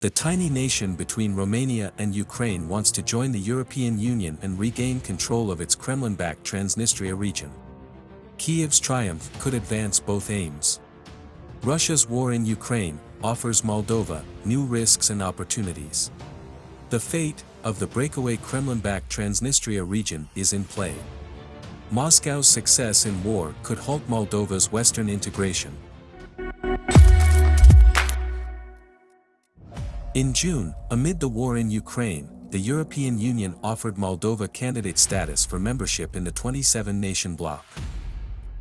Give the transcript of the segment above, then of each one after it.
The tiny nation between Romania and Ukraine wants to join the European Union and regain control of its Kremlin-backed Transnistria region. Kiev's triumph could advance both aims. Russia's war in Ukraine offers Moldova new risks and opportunities. The fate of the breakaway Kremlin-backed Transnistria region is in play. Moscow's success in war could halt Moldova's western integration. In June, amid the war in Ukraine, the European Union offered Moldova candidate status for membership in the 27-nation bloc.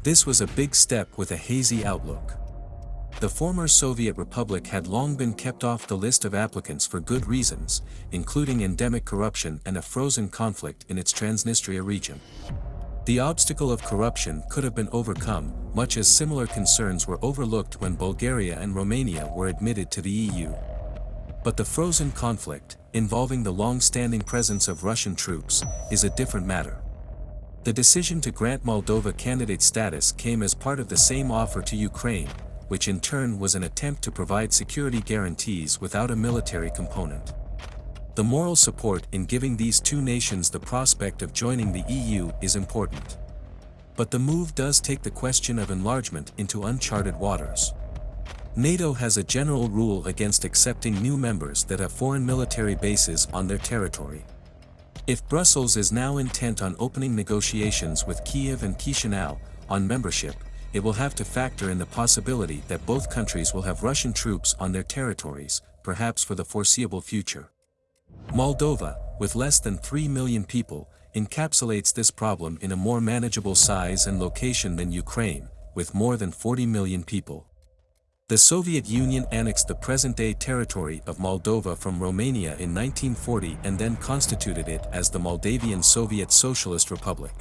This was a big step with a hazy outlook. The former Soviet Republic had long been kept off the list of applicants for good reasons, including endemic corruption and a frozen conflict in its Transnistria region. The obstacle of corruption could have been overcome, much as similar concerns were overlooked when Bulgaria and Romania were admitted to the EU. But the frozen conflict, involving the long-standing presence of Russian troops, is a different matter. The decision to grant Moldova candidate status came as part of the same offer to Ukraine, which in turn was an attempt to provide security guarantees without a military component. The moral support in giving these two nations the prospect of joining the EU is important. But the move does take the question of enlargement into uncharted waters. NATO has a general rule against accepting new members that have foreign military bases on their territory. If Brussels is now intent on opening negotiations with Kiev and Chisinau on membership, it will have to factor in the possibility that both countries will have Russian troops on their territories, perhaps for the foreseeable future. Moldova, with less than 3 million people, encapsulates this problem in a more manageable size and location than Ukraine, with more than 40 million people. The Soviet Union annexed the present-day territory of Moldova from Romania in 1940 and then constituted it as the Moldavian Soviet Socialist Republic.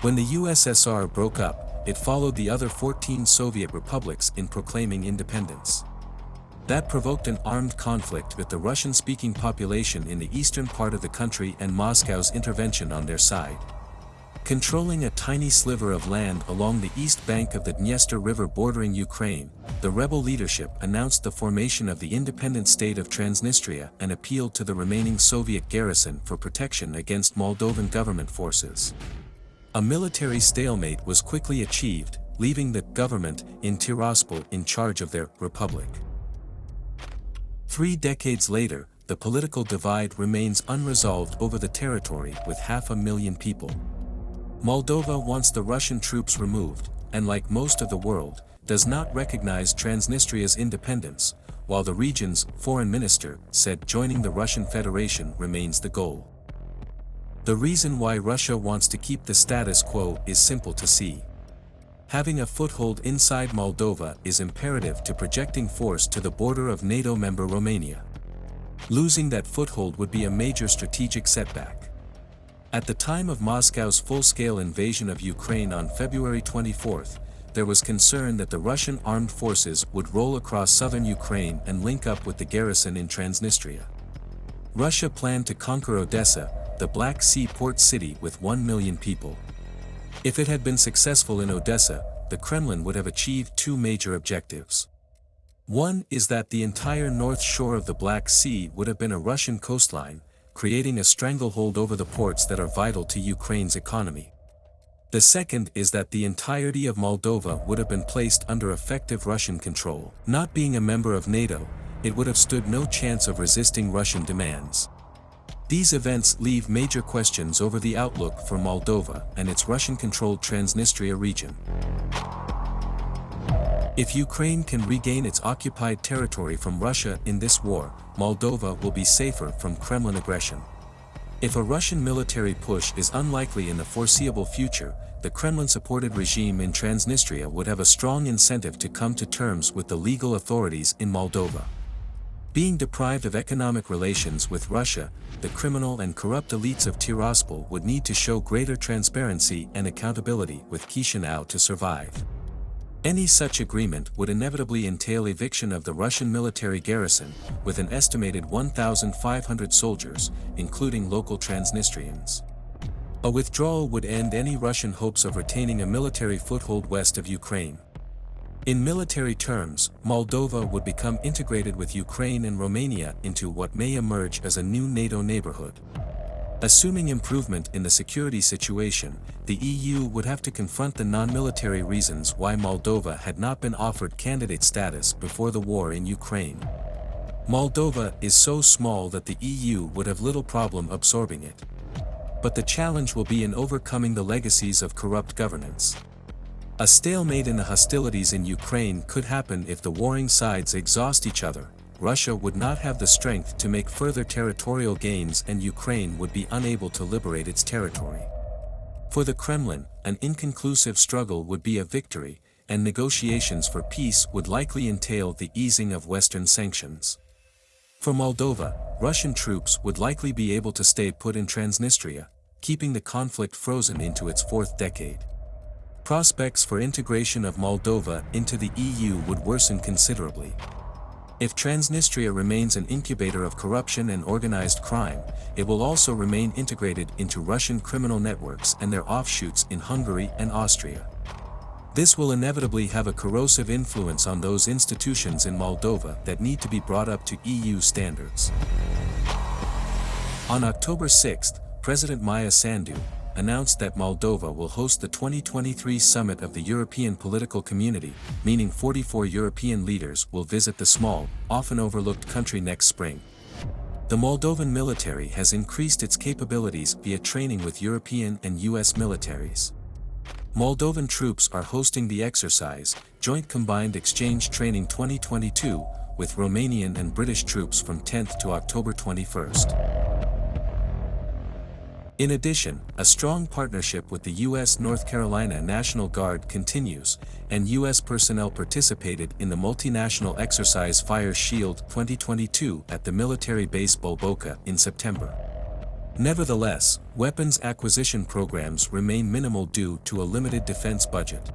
When the USSR broke up, it followed the other 14 Soviet republics in proclaiming independence. That provoked an armed conflict with the Russian-speaking population in the eastern part of the country and Moscow's intervention on their side. Controlling a tiny sliver of land along the east bank of the Dniester River bordering Ukraine, the rebel leadership announced the formation of the independent state of Transnistria and appealed to the remaining Soviet garrison for protection against Moldovan government forces. A military stalemate was quickly achieved, leaving the government in Tiraspol in charge of their republic. Three decades later, the political divide remains unresolved over the territory with half a million people. Moldova wants the Russian troops removed, and like most of the world, does not recognize Transnistria's independence, while the region's foreign minister said joining the Russian Federation remains the goal. The reason why Russia wants to keep the status quo is simple to see. Having a foothold inside Moldova is imperative to projecting force to the border of NATO member Romania. Losing that foothold would be a major strategic setback. At the time of Moscow's full-scale invasion of Ukraine on February 24, there was concern that the Russian armed forces would roll across southern Ukraine and link up with the garrison in Transnistria. Russia planned to conquer Odessa, the Black Sea port city with 1 million people. If it had been successful in Odessa, the Kremlin would have achieved two major objectives. One is that the entire north shore of the Black Sea would have been a Russian coastline, creating a stranglehold over the ports that are vital to Ukraine's economy. The second is that the entirety of Moldova would have been placed under effective Russian control. Not being a member of NATO, it would have stood no chance of resisting Russian demands. These events leave major questions over the outlook for Moldova and its Russian-controlled Transnistria region. If Ukraine can regain its occupied territory from Russia in this war, Moldova will be safer from Kremlin aggression. If a Russian military push is unlikely in the foreseeable future, the Kremlin-supported regime in Transnistria would have a strong incentive to come to terms with the legal authorities in Moldova. Being deprived of economic relations with Russia, the criminal and corrupt elites of Tiraspol would need to show greater transparency and accountability with Chisinau to survive. Any such agreement would inevitably entail eviction of the Russian military garrison, with an estimated 1,500 soldiers, including local Transnistrians. A withdrawal would end any Russian hopes of retaining a military foothold west of Ukraine. In military terms, Moldova would become integrated with Ukraine and Romania into what may emerge as a new NATO neighborhood. Assuming improvement in the security situation, the EU would have to confront the non-military reasons why Moldova had not been offered candidate status before the war in Ukraine. Moldova is so small that the EU would have little problem absorbing it. But the challenge will be in overcoming the legacies of corrupt governance. A stalemate in the hostilities in Ukraine could happen if the warring sides exhaust each other, Russia would not have the strength to make further territorial gains and Ukraine would be unable to liberate its territory. For the Kremlin, an inconclusive struggle would be a victory, and negotiations for peace would likely entail the easing of Western sanctions. For Moldova, Russian troops would likely be able to stay put in Transnistria, keeping the conflict frozen into its fourth decade. Prospects for integration of Moldova into the EU would worsen considerably. If Transnistria remains an incubator of corruption and organized crime, it will also remain integrated into Russian criminal networks and their offshoots in Hungary and Austria. This will inevitably have a corrosive influence on those institutions in Moldova that need to be brought up to EU standards. On October 6, President Maia Sandu, announced that Moldova will host the 2023 summit of the European Political Community, meaning 44 European leaders will visit the small, often overlooked country next spring. The Moldovan military has increased its capabilities via training with European and US militaries. Moldovan troops are hosting the exercise, Joint Combined Exchange Training 2022, with Romanian and British troops from 10th to October 21st. In addition, a strong partnership with the U.S. North Carolina National Guard continues, and U.S. personnel participated in the multinational exercise Fire Shield 2022 at the military base Bulboaca in September. Nevertheless, weapons acquisition programs remain minimal due to a limited defense budget.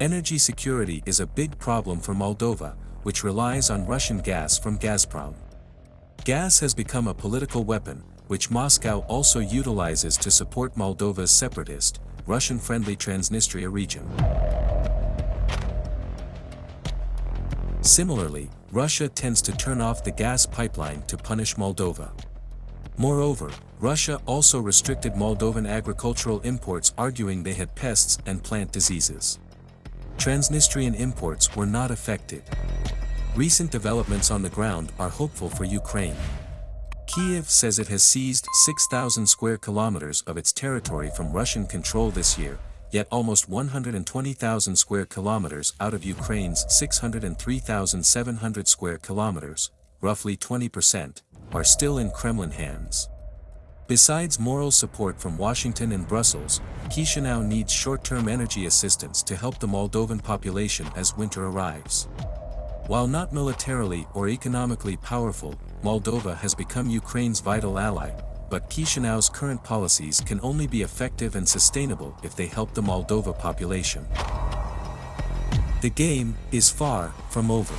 Energy security is a big problem for Moldova, which relies on Russian gas from Gazprom. Gas has become a political weapon, which Moscow also utilizes to support Moldova's separatist, Russian-friendly Transnistria region. Similarly, Russia tends to turn off the gas pipeline to punish Moldova. Moreover, Russia also restricted Moldovan agricultural imports arguing they had pests and plant diseases. Transnistrian imports were not affected. Recent developments on the ground are hopeful for Ukraine. Kiev says it has seized 6,000 square kilometers of its territory from Russian control this year, yet almost 120,000 square kilometers out of Ukraine's 603,700 square kilometers, roughly 20%, are still in Kremlin hands. Besides moral support from Washington and Brussels, Chisinau needs short-term energy assistance to help the Moldovan population as winter arrives. While not militarily or economically powerful, Moldova has become Ukraine's vital ally, but Chisinau's current policies can only be effective and sustainable if they help the Moldova population. The game is far from over.